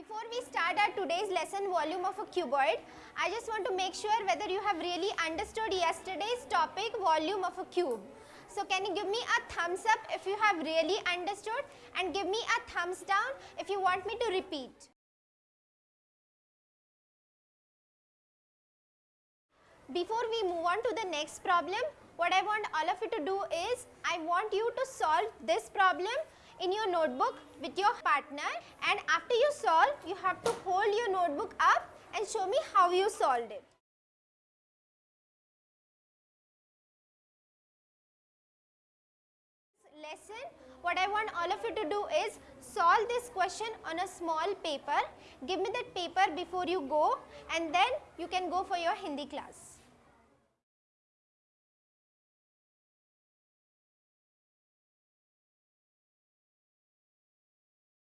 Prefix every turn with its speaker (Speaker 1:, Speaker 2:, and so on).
Speaker 1: Before we start our today's lesson volume of a cuboid, I just want to make sure whether you have really understood yesterday's topic volume of a cube. So can you give me a thumbs up if you have really understood and give me a thumbs down if you want me to repeat. Before we move on to the next problem, what I want all of you to do is, I want you to solve this problem in your notebook with your partner and after you solve, you have to hold your notebook up and show me how you solved it. lesson what I want all of you to do is solve this question on a small paper give me that paper before you go and then you can go for your Hindi class